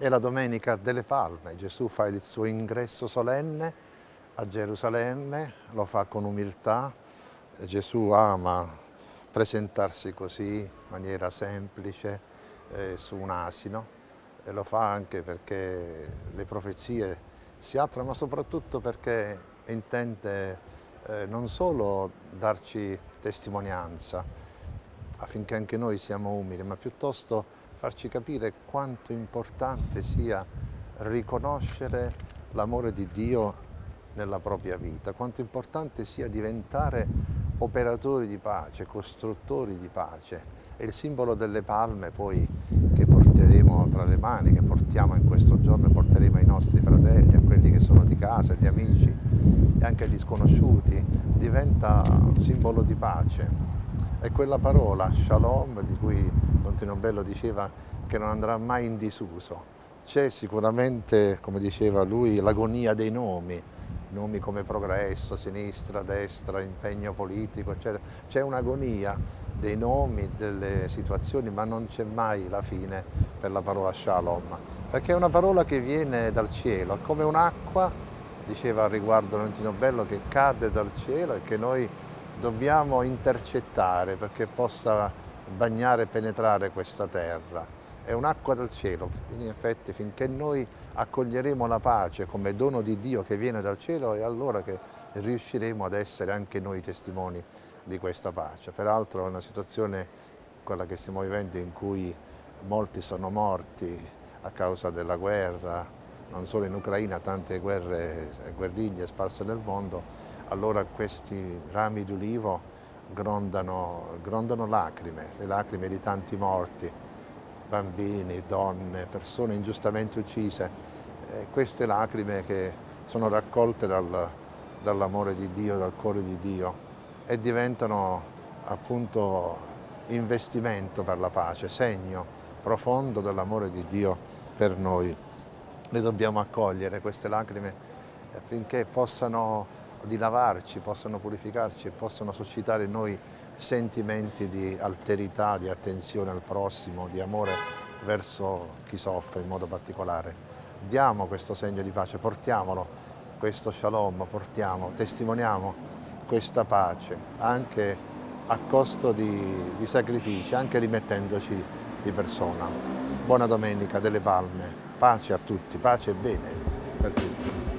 È la Domenica delle Palme, Gesù fa il suo ingresso solenne a Gerusalemme, lo fa con umiltà, Gesù ama presentarsi così in maniera semplice eh, su un asino. E lo fa anche perché le profezie si attuano ma soprattutto perché intende eh, non solo darci testimonianza affinché anche noi siamo umili ma piuttosto farci capire quanto importante sia riconoscere l'amore di Dio nella propria vita, quanto importante sia diventare operatori di pace, costruttori di pace. È il simbolo delle palme poi che porteremo tra le mani, che portiamo in questo giorno e porteremo ai nostri fratelli, a quelli che sono di casa, agli amici e anche agli sconosciuti, diventa simbolo di pace. È quella parola, shalom, di cui Don Tino Bello diceva che non andrà mai in disuso. C'è sicuramente, come diceva lui, l'agonia dei nomi, nomi come progresso, sinistra, destra, impegno politico, eccetera. C'è un'agonia dei nomi, delle situazioni, ma non c'è mai la fine per la parola shalom, perché è una parola che viene dal cielo, è come un'acqua, diceva al riguardo Valentino Bello, che cade dal cielo e che noi dobbiamo intercettare perché possa bagnare e penetrare questa terra. È un'acqua del cielo, in effetti finché noi accoglieremo la pace come dono di Dio che viene dal cielo è allora che riusciremo ad essere anche noi testimoni di questa pace. Peraltro è una situazione, quella che stiamo vivendo, in cui molti sono morti a causa della guerra, non solo in Ucraina, tante guerre e guerriglie sparse nel mondo, allora questi rami d'ulivo grondano, grondano lacrime, le lacrime di tanti morti, bambini, donne, persone ingiustamente uccise. E queste lacrime che sono raccolte dal, dall'amore di Dio, dal cuore di Dio e diventano appunto investimento per la pace, segno profondo dell'amore di Dio per noi. Le dobbiamo accogliere queste lacrime affinché possano di lavarci, possano purificarci e possano suscitare in noi sentimenti di alterità, di attenzione al prossimo, di amore verso chi soffre in modo particolare. Diamo questo segno di pace, portiamolo, questo shalom, portiamo, testimoniamo questa pace anche a costo di, di sacrifici, anche rimettendoci di persona. Buona domenica delle Palme, pace a tutti, pace e bene per tutti.